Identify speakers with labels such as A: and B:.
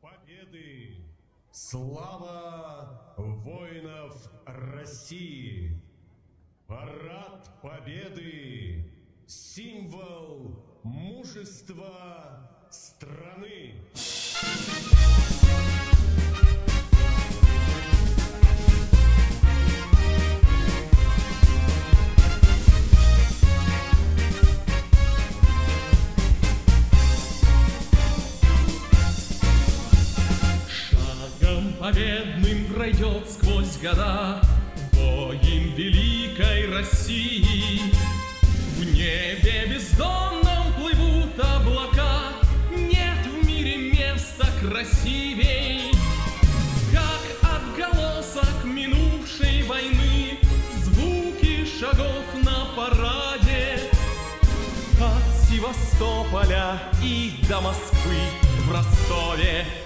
A: Победы! Слава воинов России! Парад Победы! Символ мужества страны!
B: Победным пройдет сквозь года Воин великой России. В небе бездонном плывут облака, Нет в мире места красивей, Как отголосок минувшей войны Звуки шагов на параде. От Севастополя и до Москвы В Ростове